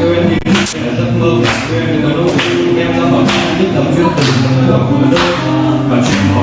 quên những giấc mơ quên những nỗi em ra bỏ những tấm duyên tình của đôi và chuyện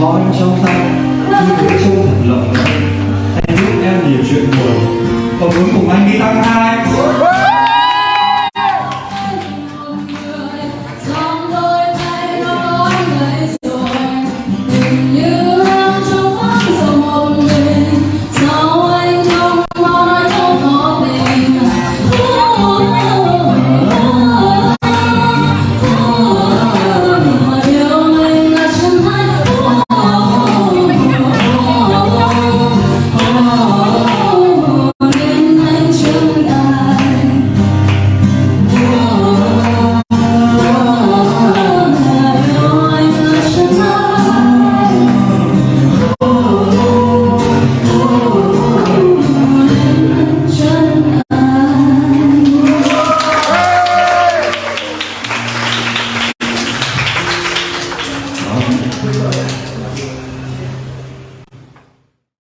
khói trong tay như thế trông thật lòng. Anh giúp em nhiều chuyện buồn. Còn muốn cùng anh đi tăng hai.